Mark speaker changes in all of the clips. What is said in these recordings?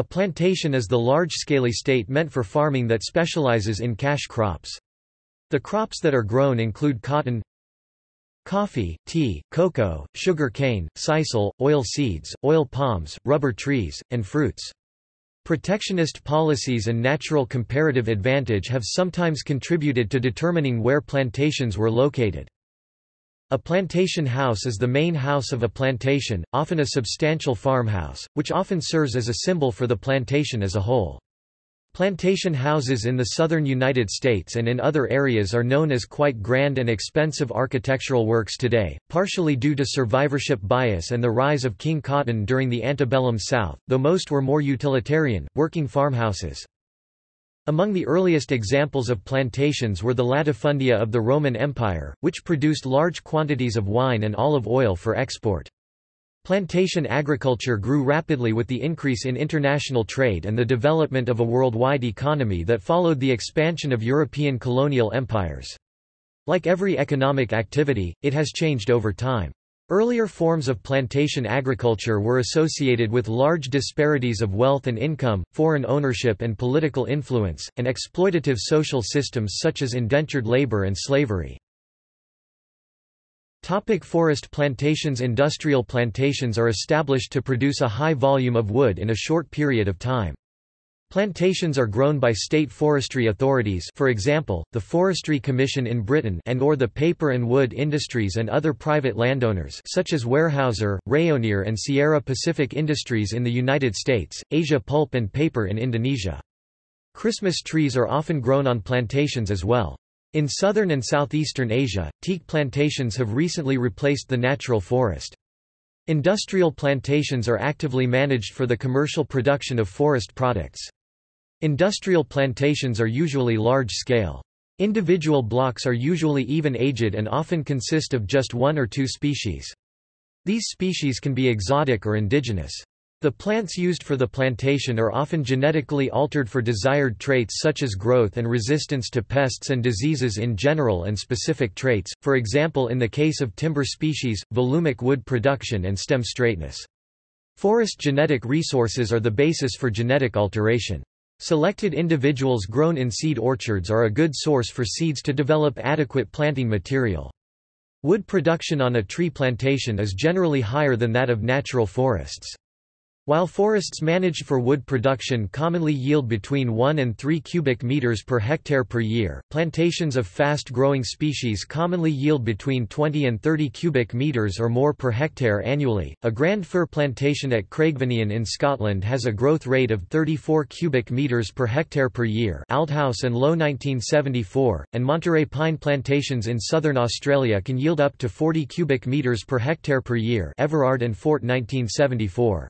Speaker 1: A plantation is the large-scale estate meant for farming that specializes in cash crops. The crops that are grown include cotton, coffee, tea, cocoa, sugar cane, sisal, oil seeds, oil palms, rubber trees, and fruits. Protectionist policies and natural comparative advantage have sometimes contributed to determining where plantations were located. A plantation house is the main house of a plantation, often a substantial farmhouse, which often serves as a symbol for the plantation as a whole. Plantation houses in the southern United States and in other areas are known as quite grand and expensive architectural works today, partially due to survivorship bias and the rise of king cotton during the antebellum South, though most were more utilitarian, working farmhouses. Among the earliest examples of plantations were the latifundia of the Roman Empire, which produced large quantities of wine and olive oil for export. Plantation agriculture grew rapidly with the increase in international trade and the development of a worldwide economy that followed the expansion of European colonial empires. Like every economic activity, it has changed over time. Earlier forms of plantation agriculture were associated with large disparities of wealth and income, foreign ownership and political influence, and exploitative social systems such as indentured labor and slavery. Topic forest plantations Industrial plantations are established to produce a high volume of wood in a short period of time. Plantations are grown by state forestry authorities for example, the Forestry Commission in Britain and or the paper and wood industries and other private landowners such as Weyerhaeuser, Rayonier and Sierra Pacific Industries in the United States, Asia Pulp and Paper in Indonesia. Christmas trees are often grown on plantations as well. In southern and southeastern Asia, teak plantations have recently replaced the natural forest. Industrial plantations are actively managed for the commercial production of forest products. Industrial plantations are usually large-scale. Individual blocks are usually even-aged and often consist of just one or two species. These species can be exotic or indigenous. The plants used for the plantation are often genetically altered for desired traits such as growth and resistance to pests and diseases in general and specific traits, for example in the case of timber species, volumic wood production and stem straightness. Forest genetic resources are the basis for genetic alteration. Selected individuals grown in seed orchards are a good source for seeds to develop adequate planting material. Wood production on a tree plantation is generally higher than that of natural forests. While forests managed for wood production commonly yield between 1 and 3 cubic meters per hectare per year, plantations of fast-growing species commonly yield between 20 and 30 cubic meters or more per hectare annually. A grand fir plantation at Craigvinean in Scotland has a growth rate of 34 cubic meters per hectare per year. Aldhous and Low 1974, and Monterey pine plantations in southern Australia can yield up to 40 cubic meters per hectare per year. Everard and Fort 1974.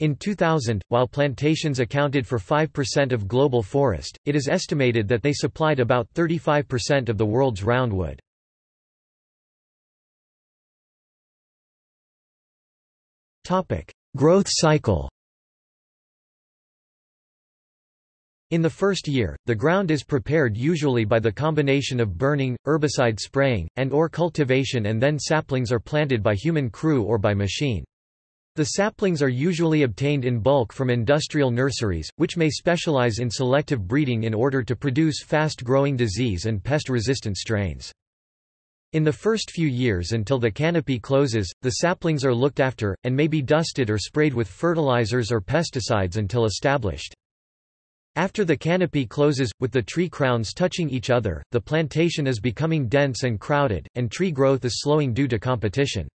Speaker 1: In 2000, while plantations accounted for 5% of global forest, it is estimated that they supplied about 35% of the world's roundwood. Growth cycle In the first year, the ground is prepared usually by the combination of burning, herbicide spraying, and or cultivation and then saplings are planted by human crew or by machine. The saplings are usually obtained in bulk from industrial nurseries, which may specialize in selective breeding in order to produce fast-growing disease and pest-resistant strains. In the first few years until the canopy closes, the saplings are looked after, and may be dusted or sprayed with fertilizers or pesticides until established. After the canopy closes, with the tree crowns touching each other, the plantation is becoming dense and crowded, and tree growth is slowing due to competition.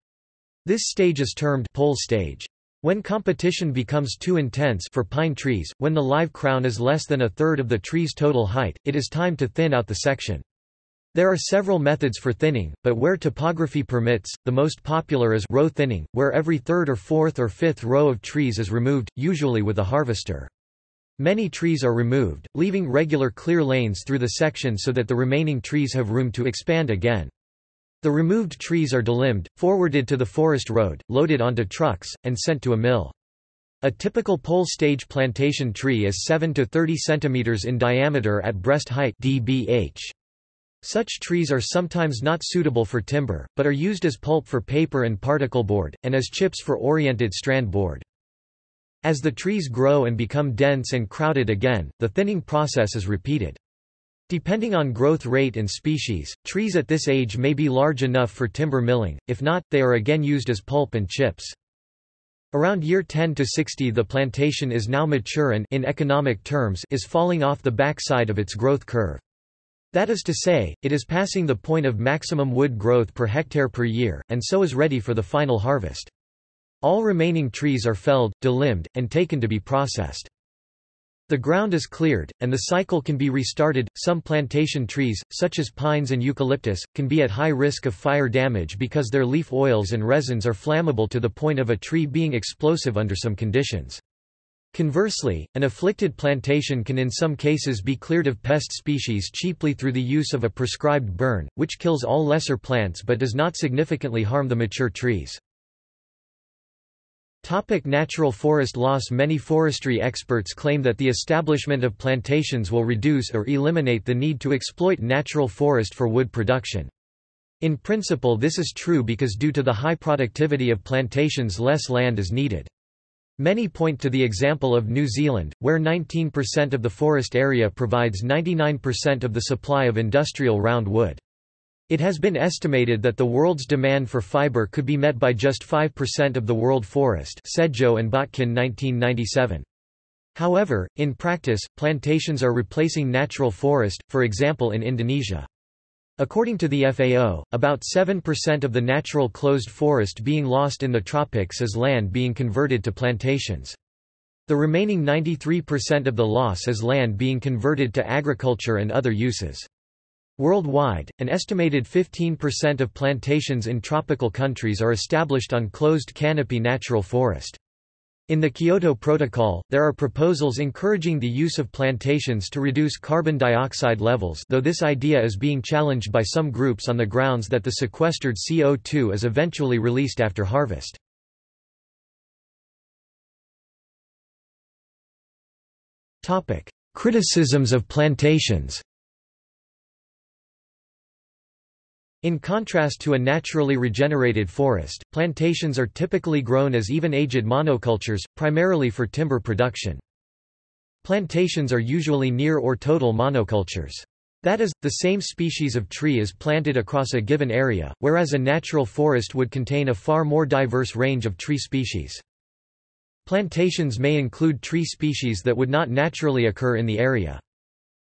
Speaker 1: This stage is termed pole stage. When competition becomes too intense for pine trees, when the live crown is less than a third of the tree's total height, it is time to thin out the section. There are several methods for thinning, but where topography permits, the most popular is row thinning, where every third or fourth or fifth row of trees is removed, usually with a harvester. Many trees are removed, leaving regular clear lanes through the section so that the remaining trees have room to expand again. The removed trees are delimbed, forwarded to the forest road, loaded onto trucks, and sent to a mill. A typical pole stage plantation tree is 7 to 30 cm in diameter at breast height dBH. Such trees are sometimes not suitable for timber, but are used as pulp for paper and particle board, and as chips for oriented strand board. As the trees grow and become dense and crowded again, the thinning process is repeated. Depending on growth rate and species, trees at this age may be large enough for timber milling, if not, they are again used as pulp and chips. Around year 10 to 60 the plantation is now mature and in economic terms is falling off the backside of its growth curve. That is to say, it is passing the point of maximum wood growth per hectare per year, and so is ready for the final harvest. All remaining trees are felled, delimbed, and taken to be processed. The ground is cleared, and the cycle can be restarted. Some plantation trees, such as pines and eucalyptus, can be at high risk of fire damage because their leaf oils and resins are flammable to the point of a tree being explosive under some conditions. Conversely, an afflicted plantation can in some cases be cleared of pest species cheaply through the use of a prescribed burn, which kills all lesser plants but does not significantly harm the mature trees. Topic natural forest loss Many forestry experts claim that the establishment of plantations will reduce or eliminate the need to exploit natural forest for wood production. In principle this is true because due to the high productivity of plantations less land is needed. Many point to the example of New Zealand, where 19% of the forest area provides 99% of the supply of industrial round wood. It has been estimated that the world's demand for fiber could be met by just 5% of the world forest Sedjo and Botkin 1997. However, in practice, plantations are replacing natural forest, for example in Indonesia. According to the FAO, about 7% of the natural closed forest being lost in the tropics is land being converted to plantations. The remaining 93% of the loss is land being converted to agriculture and other uses. Worldwide, an estimated 15% of plantations in tropical countries are established on closed canopy natural forest. In the Kyoto Protocol, there are proposals encouraging the use of plantations to reduce carbon dioxide levels though this idea is being challenged by some groups on the grounds that the sequestered CO2 is eventually released after harvest. Criticisms of plantations In contrast to a naturally regenerated forest, plantations are typically grown as even-aged monocultures, primarily for timber production. Plantations are usually near or total monocultures. That is, the same species of tree is planted across a given area, whereas a natural forest would contain a far more diverse range of tree species. Plantations may include tree species that would not naturally occur in the area.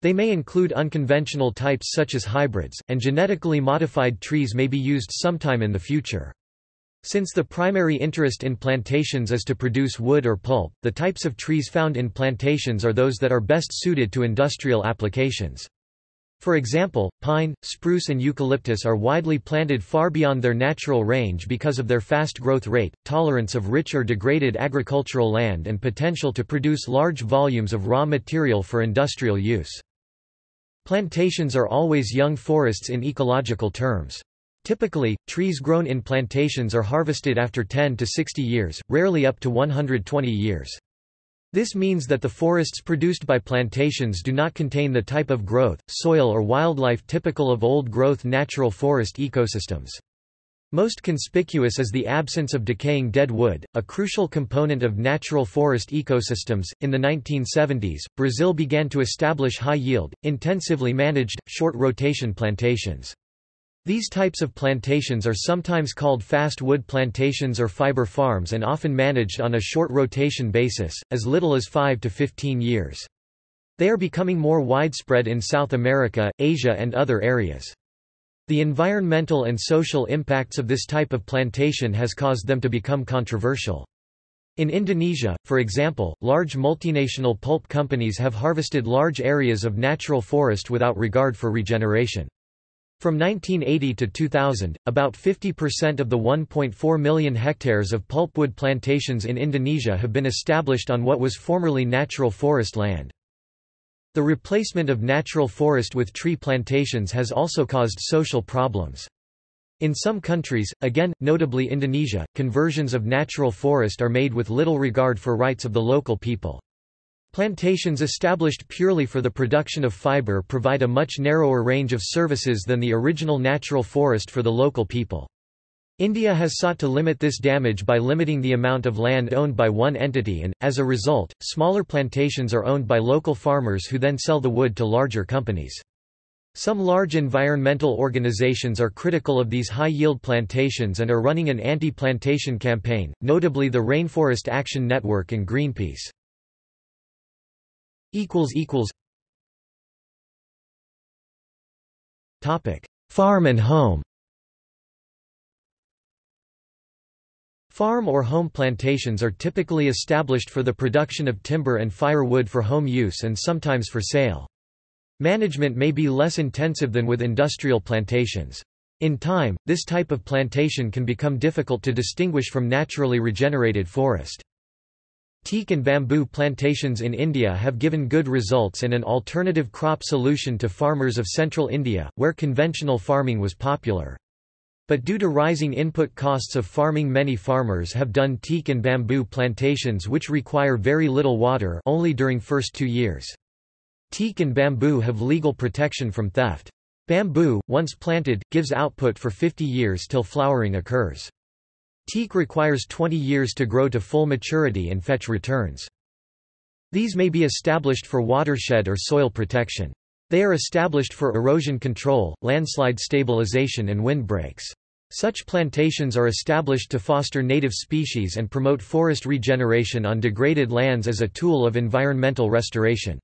Speaker 1: They may include unconventional types such as hybrids, and genetically modified trees may be used sometime in the future. Since the primary interest in plantations is to produce wood or pulp, the types of trees found in plantations are those that are best suited to industrial applications. For example, pine, spruce and eucalyptus are widely planted far beyond their natural range because of their fast growth rate, tolerance of rich or degraded agricultural land and potential to produce large volumes of raw material for industrial use. Plantations are always young forests in ecological terms. Typically, trees grown in plantations are harvested after 10 to 60 years, rarely up to 120 years. This means that the forests produced by plantations do not contain the type of growth, soil or wildlife typical of old-growth natural forest ecosystems. Most conspicuous is the absence of decaying dead wood, a crucial component of natural forest ecosystems. In the 1970s, Brazil began to establish high yield, intensively managed, short rotation plantations. These types of plantations are sometimes called fast wood plantations or fiber farms and often managed on a short rotation basis, as little as 5 to 15 years. They are becoming more widespread in South America, Asia and other areas. The environmental and social impacts of this type of plantation has caused them to become controversial. In Indonesia, for example, large multinational pulp companies have harvested large areas of natural forest without regard for regeneration. From 1980 to 2000, about 50% of the 1.4 million hectares of pulpwood plantations in Indonesia have been established on what was formerly natural forest land. The replacement of natural forest with tree plantations has also caused social problems. In some countries, again, notably Indonesia, conversions of natural forest are made with little regard for rights of the local people. Plantations established purely for the production of fiber provide a much narrower range of services than the original natural forest for the local people. India has sought to limit this damage by limiting the amount of land owned by one entity and, as a result, smaller plantations are owned by local farmers who then sell the wood to larger companies. Some large environmental organizations are critical of these high-yield plantations and are running an anti-plantation campaign, notably the Rainforest Action Network and Greenpeace. Farm and home Farm or home plantations are typically established for the production of timber and firewood for home use and sometimes for sale. Management may be less intensive than with industrial plantations. In time, this type of plantation can become difficult to distinguish from naturally regenerated forest. Teak and bamboo plantations in India have given good results and an alternative crop solution to farmers of central India, where conventional farming was popular. But due to rising input costs of farming many farmers have done teak and bamboo plantations which require very little water only during first two years. Teak and bamboo have legal protection from theft. Bamboo, once planted, gives output for 50 years till flowering occurs. Teak requires 20 years to grow to full maturity and fetch returns. These may be established for watershed or soil protection. They are established for erosion control, landslide stabilization and windbreaks. Such plantations are established to foster native species and promote forest regeneration on degraded lands as a tool of environmental restoration.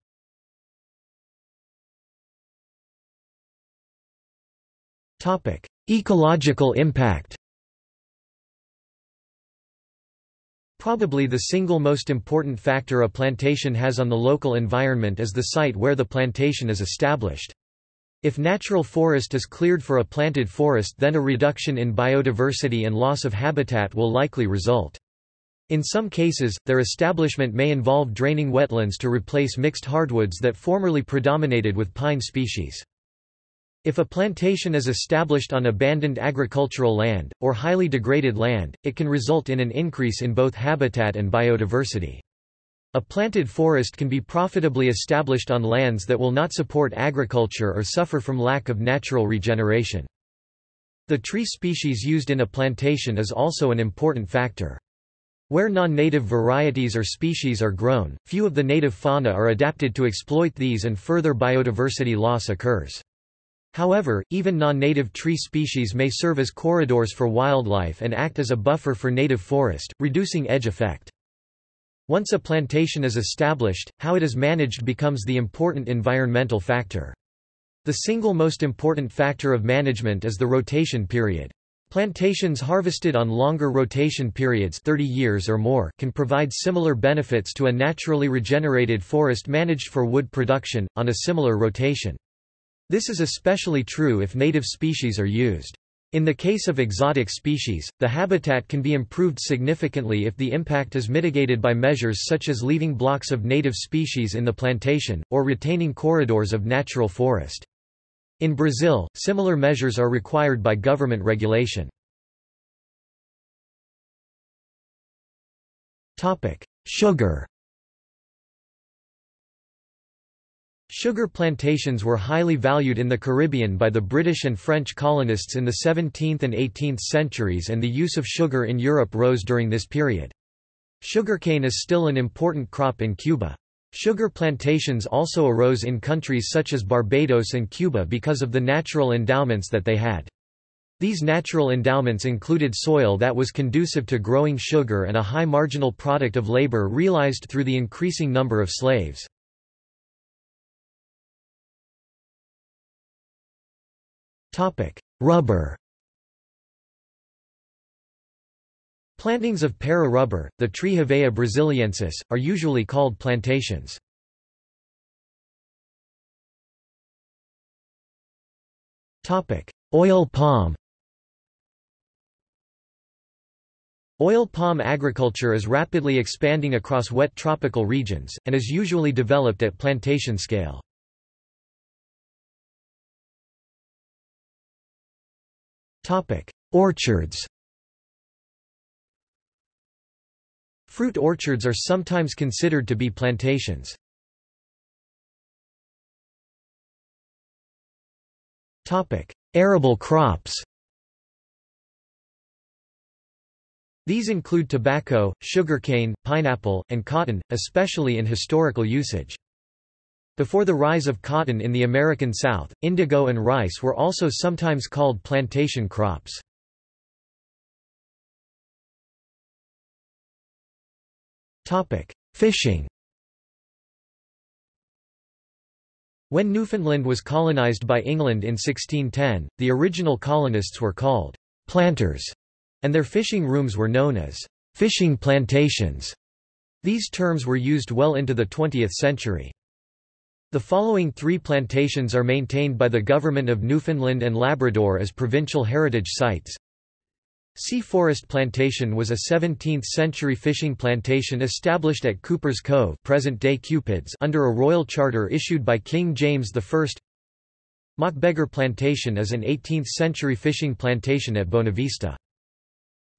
Speaker 1: Ecological impact Probably the single most important factor a plantation has on the local environment is the site where the plantation is established. If natural forest is cleared for a planted forest then a reduction in biodiversity and loss of habitat will likely result. In some cases, their establishment may involve draining wetlands to replace mixed hardwoods that formerly predominated with pine species. If a plantation is established on abandoned agricultural land, or highly degraded land, it can result in an increase in both habitat and biodiversity. A planted forest can be profitably established on lands that will not support agriculture or suffer from lack of natural regeneration. The tree species used in a plantation is also an important factor. Where non-native varieties or species are grown, few of the native fauna are adapted to exploit these and further biodiversity loss occurs. However, even non-native tree species may serve as corridors for wildlife and act as a buffer for native forest, reducing edge effect. Once a plantation is established, how it is managed becomes the important environmental factor. The single most important factor of management is the rotation period. Plantations harvested on longer rotation periods 30 years or more can provide similar benefits to a naturally regenerated forest managed for wood production, on a similar rotation. This is especially true if native species are used. In the case of exotic species, the habitat can be improved significantly if the impact is mitigated by measures such as leaving blocks of native species in the plantation, or retaining corridors of natural forest. In Brazil, similar measures are required by government regulation. Sugar Sugar plantations were highly valued in the Caribbean by the British and French colonists in the 17th and 18th centuries and the use of sugar in Europe rose during this period. Sugarcane is still an important crop in Cuba. Sugar plantations also arose in countries such as Barbados and Cuba because of the natural endowments that they had. These natural endowments included soil that was conducive to growing sugar and a high marginal product of labor realized through the increasing number of slaves. Rubber Plantings of para rubber, the tree Hevea brasiliensis, are usually called plantations. Topic: Oil palm Oil palm agriculture is rapidly expanding across wet tropical regions, and is usually developed at plantation scale. Orchards Fruit orchards are sometimes considered to be plantations. Topic: Arable crops These include tobacco, sugarcane, pineapple, and cotton, especially in historical usage. Before the rise of cotton in the American South, indigo and rice were also sometimes called plantation crops. Fishing When Newfoundland was colonized by England in 1610, the original colonists were called planters, and their fishing rooms were known as fishing plantations. These terms were used well into the 20th century. The following three plantations are maintained by the Government of Newfoundland and Labrador as provincial heritage sites. Sea Forest Plantation was a 17th-century fishing plantation established at Cuper's Cove present-day Cupids under a royal charter issued by King James I. Mockbeggar Plantation is an 18th-century fishing plantation at Bonavista.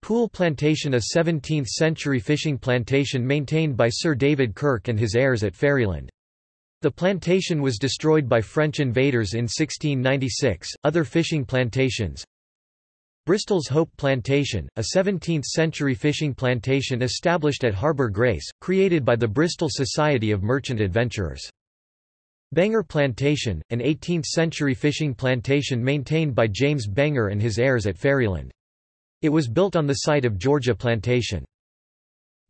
Speaker 1: Pool Plantation a 17th-century fishing plantation maintained by Sir David Kirke and his heirs at Ferryland. The plantation was destroyed by French invaders in 1696. Other fishing plantations Bristol's Hope Plantation, a 17th-century fishing plantation established at Harbour Grace, created by the Bristol Society of Merchant Adventurers. Benger Plantation, an 18th-century fishing plantation maintained by James Benger and his heirs at Ferryland. It was built on the site of Georgia Plantation.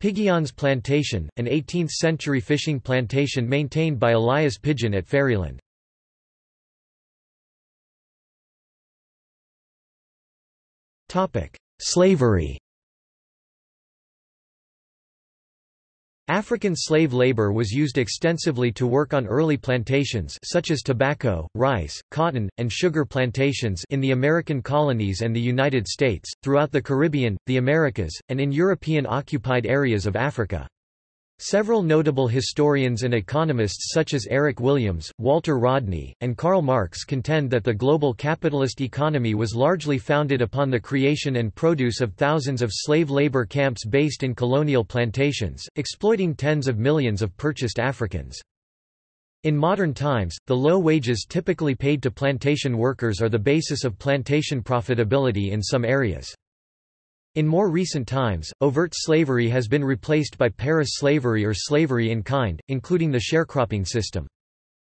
Speaker 1: Pigeons Plantation, an 18th-century fishing plantation maintained by Elias Pigeon at Ferryland. Slavery African slave labor was used extensively to work on early plantations such as tobacco, rice, cotton, and sugar plantations in the American colonies and the United States, throughout the Caribbean, the Americas, and in European-occupied areas of Africa. Several notable historians and economists such as Eric Williams, Walter Rodney, and Karl Marx contend that the global capitalist economy was largely founded upon the creation and produce of thousands of slave labor camps based in colonial plantations, exploiting tens of millions of purchased Africans. In modern times, the low wages typically paid to plantation workers are the basis of plantation profitability in some areas. In more recent times, overt slavery has been replaced by para-slavery or slavery in kind, including the sharecropping system.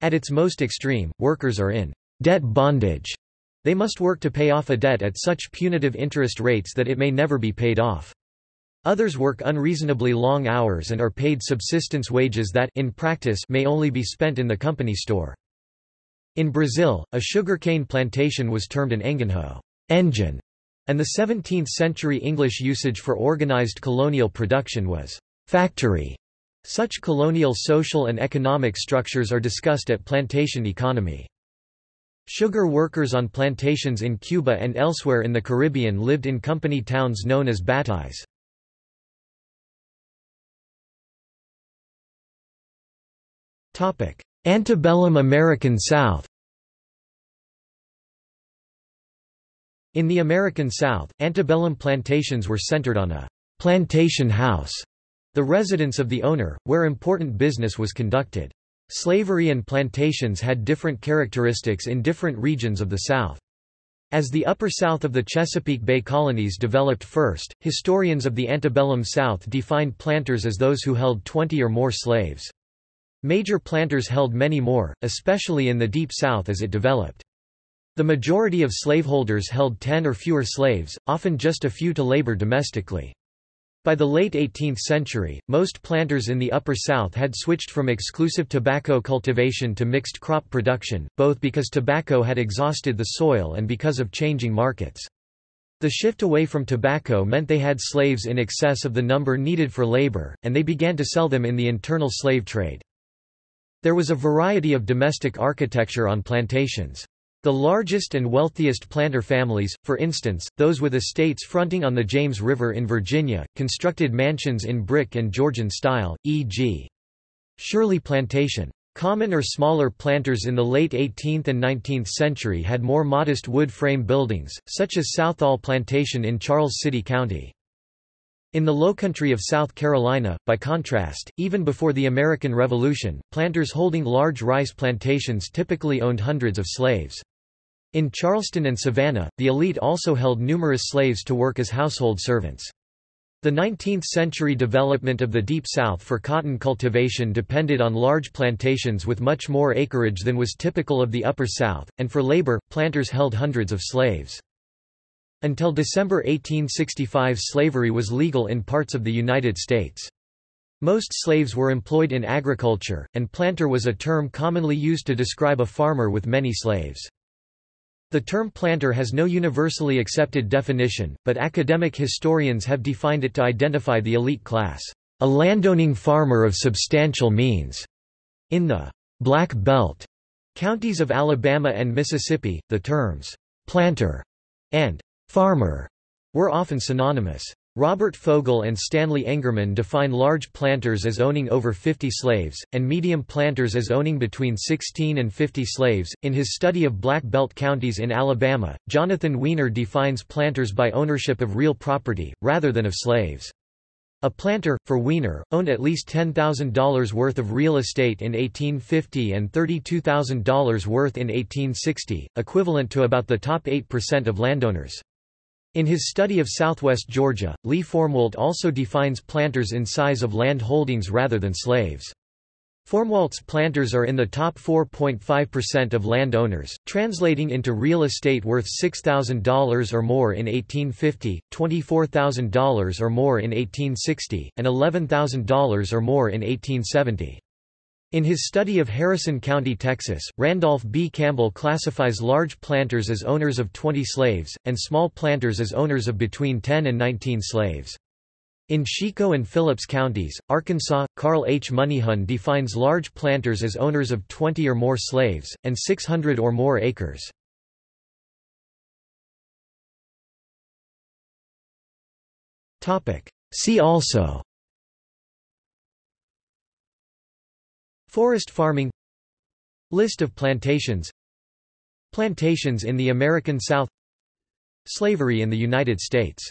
Speaker 1: At its most extreme, workers are in debt bondage. They must work to pay off a debt at such punitive interest rates that it may never be paid off. Others work unreasonably long hours and are paid subsistence wages that in practice may only be spent in the company store. In Brazil, a sugarcane plantation was termed an engenho engine, and the 17th-century English usage for organized colonial production was factory. Such colonial social and economic structures are discussed at plantation economy. Sugar workers on plantations in Cuba and elsewhere in the Caribbean lived in company towns known as bateyes. Antebellum American South In the American South, antebellum plantations were centered on a plantation house, the residence of the owner, where important business was conducted. Slavery and plantations had different characteristics in different regions of the South. As the upper south of the Chesapeake Bay colonies developed first, historians of the antebellum South defined planters as those who held 20 or more slaves. Major planters held many more, especially in the Deep South as it developed. The majority of slaveholders held ten or fewer slaves, often just a few to labor domestically. By the late 18th century, most planters in the Upper South had switched from exclusive tobacco cultivation to mixed crop production, both because tobacco had exhausted the soil and because of changing markets. The shift away from tobacco meant they had slaves in excess of the number needed for labor, and they began to sell them in the internal slave trade. There was a variety of domestic architecture on plantations. The largest and wealthiest planter families, for instance, those with estates fronting on the James River in Virginia, constructed mansions in brick and Georgian style, e.g. Shirley Plantation. Common or smaller planters in the late 18th and 19th century had more modest wood frame buildings, such as Southall Plantation in Charles City County. In the lowcountry of South Carolina, by contrast, even before the American Revolution, planters holding large rice plantations typically owned hundreds of slaves. In Charleston and Savannah, the elite also held numerous slaves to work as household servants. The 19th-century development of the Deep South for cotton cultivation depended on large plantations with much more acreage than was typical of the Upper South, and for labor, planters held hundreds of slaves. Until December 1865 slavery was legal in parts of the United States. Most slaves were employed in agriculture, and planter was a term commonly used to describe a farmer with many slaves. The term planter has no universally accepted definition, but academic historians have defined it to identify the elite class, a landowning farmer of substantial means. In the Black Belt counties of Alabama and Mississippi, the terms planter and farmer were often synonymous. Robert Fogel and Stanley Engerman define large planters as owning over 50 slaves, and medium planters as owning between 16 and 50 slaves. In his study of Black Belt counties in Alabama, Jonathan Weiner defines planters by ownership of real property, rather than of slaves. A planter, for Weiner, owned at least $10,000 worth of real estate in 1850 and $32,000 worth in 1860, equivalent to about the top 8% of landowners. In his study of southwest Georgia, Lee Formwalt also defines planters in size of land holdings rather than slaves. Formwalt's planters are in the top 4.5% of land owners, translating into real estate worth $6,000 or more in 1850, $24,000 or more in 1860, and $11,000 or more in 1870. In his study of Harrison County, Texas, Randolph B. Campbell classifies large planters as owners of 20 slaves, and small planters as owners of between 10 and 19 slaves. In Chicot and Phillips counties, Arkansas, Carl H. Moneyhon defines large planters as owners of 20 or more slaves, and 600 or more acres. See also Forest farming List of plantations Plantations in the American South Slavery in the United States